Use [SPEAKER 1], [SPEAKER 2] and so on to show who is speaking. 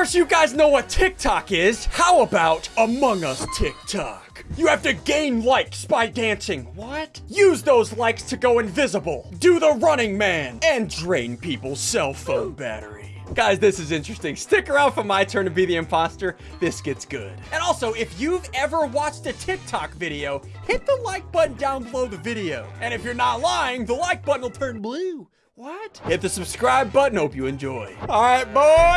[SPEAKER 1] course, you guys know what TikTok is. How about Among Us TikTok? You have to gain likes by dancing. What? Use those likes to go invisible, do the running man, and drain people's cell phone battery. Guys, this is interesting. Stick around for my turn to be the imposter. This gets good. And also, if you've ever watched a TikTok video, hit the like button down below the video. And if you're not lying, the like button will turn blue. What? Hit the subscribe button. Hope you enjoy. All right, boy.